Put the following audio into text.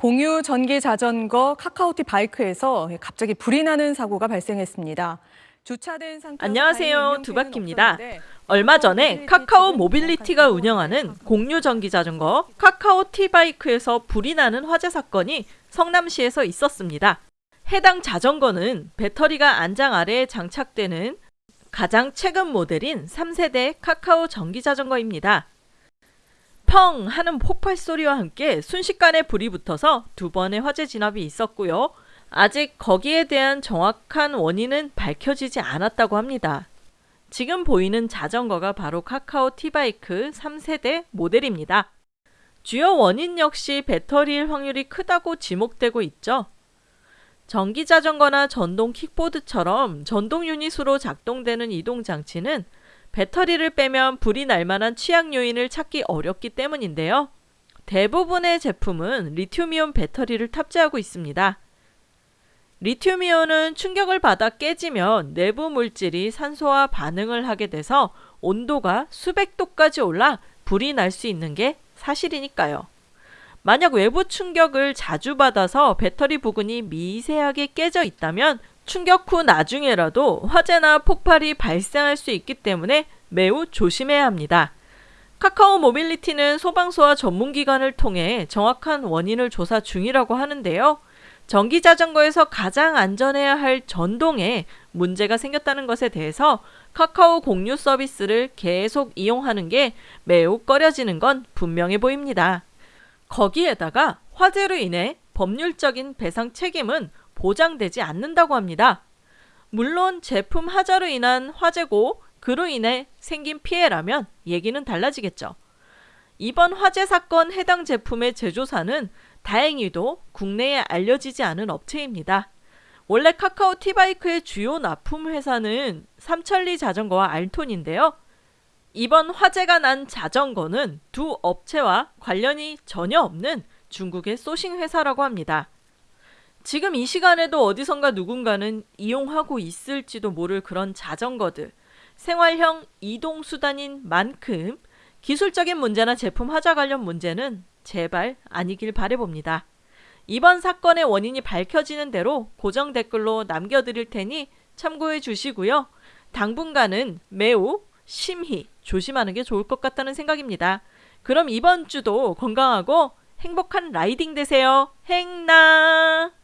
공유 전기 자전거 카카오티 바이크에서 갑자기 불이 나는 사고가 발생했습니다. 주차된 상태에서 안녕하세요. 두바키입니다. 얼마 전에 카카오 모빌리티가 운영하는 공유 전기 자전거 카카오 티바이크에서 불이 나는 화재 사건이 성남시에서 있었습니다. 해당 자전거는 배터리가 안장 아래에 장착되는 가장 최근 모델인 3세대 카카오 전기 자전거입니다. 펑 하는 폭발 소리와 함께 순식간에 불이 붙어서 두 번의 화재 진압이 있었고요. 아직 거기에 대한 정확한 원인은 밝혀지지 않았다고 합니다. 지금 보이는 자전거가 바로 카카오 티바이크 3세대 모델입니다. 주요 원인 역시 배터리일 확률이 크다고 지목되고 있죠. 전기 자전거나 전동 킥보드처럼 전동 유닛으로 작동되는 이동 장치는 배터리를 빼면 불이 날 만한 취약 요인을 찾기 어렵기 때문인데요. 대부분의 제품은 리튬이온 배터리를 탑재하고 있습니다. 리튬이온은 충격을 받아 깨지면 내부 물질이 산소와 반응을 하게 돼서 온도가 수백 도까지 올라 불이 날 수 있는 게 사실이니까요. 만약 외부 충격을 자주 받아서 배터리 부근이 미세하게 깨져 있다면 충격 후 나중에라도 화재나 폭발이 발생할 수 있기 때문에 매우 조심해야 합니다. 카카오 모빌리티는 소방서와 전문기관을 통해 정확한 원인을 조사 중이라고 하는데요. 전기 자전거에서 가장 안전해야 할 전동에 문제가 생겼다는 것에 대해서 카카오 공유 서비스를 계속 이용하는 게 매우 꺼려지는 건 분명해 보입니다. 거기에다가 화재로 인해 법률적인 배상 책임은 보장되지 않는다고 합니다. 물론 제품 하자로 인한 화재고 그로 인해 생긴 피해라면 얘기는 달라지겠죠. 이번 화재 사건 해당 제품의 제조사는 다행히도 국내에 알려지지 않은 업체입니다. 원래 카카오 티바이크의 주요 납품 회사는 삼천리 자전거와 알톤인데요. 이번 화재가 난 자전거는 두 업체와 관련이 전혀 없는 중국의 소싱 회사라고 합니다. 지금 이 시간에도 어디선가 누군가는 이용하고 있을지도 모를 그런 자전거들, 생활형 이동수단인 만큼 기술적인 문제나 제품 하자 관련 문제는 제발 아니길 바래봅니다. 이번 사건의 원인이 밝혀지는 대로 고정 댓글로 남겨드릴 테니 참고해 주시고요. 당분간은 매우 심히 조심하는 게 좋을 것 같다는 생각입니다. 그럼 이번 주도 건강하고 행복한 라이딩 되세요. 행나!